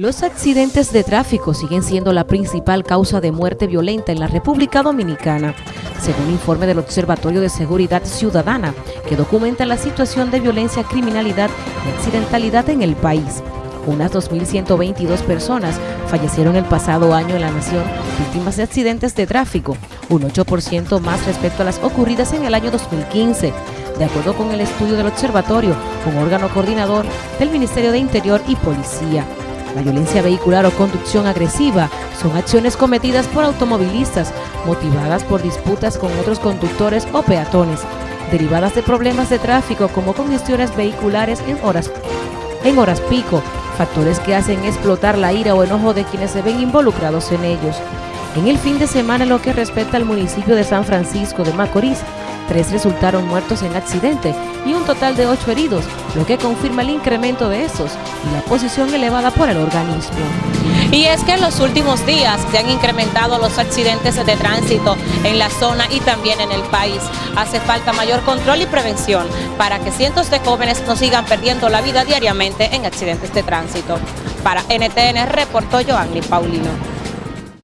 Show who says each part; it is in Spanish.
Speaker 1: Los accidentes de tráfico siguen siendo la principal causa de muerte violenta en la República Dominicana, según informe del Observatorio de Seguridad Ciudadana, que documenta la situación de violencia, criminalidad y accidentalidad en el país. Unas 2.122 personas fallecieron el pasado año en la nación víctimas de accidentes de tráfico, un 8% más respecto a las ocurridas en el año 2015, de acuerdo con el estudio del observatorio, un órgano coordinador del Ministerio de Interior y Policía. La violencia vehicular o conducción agresiva son acciones cometidas por automovilistas motivadas por disputas con otros conductores o peatones, derivadas de problemas de tráfico como congestiones vehiculares en horas, en horas pico, factores que hacen explotar la ira o enojo de quienes se ven involucrados en ellos. En el fin de semana, en lo que respecta al municipio de San Francisco de Macorís, tres resultaron muertos en accidente y un total de ocho heridos, lo que confirma el incremento de esos y la posición elevada por el organismo.
Speaker 2: Y es que en los últimos días se han incrementado los accidentes de tránsito en la zona y también en el país. Hace falta mayor control y prevención para que cientos de jóvenes no sigan perdiendo la vida diariamente en accidentes de tránsito. Para NTN reportó Joanny Paulino.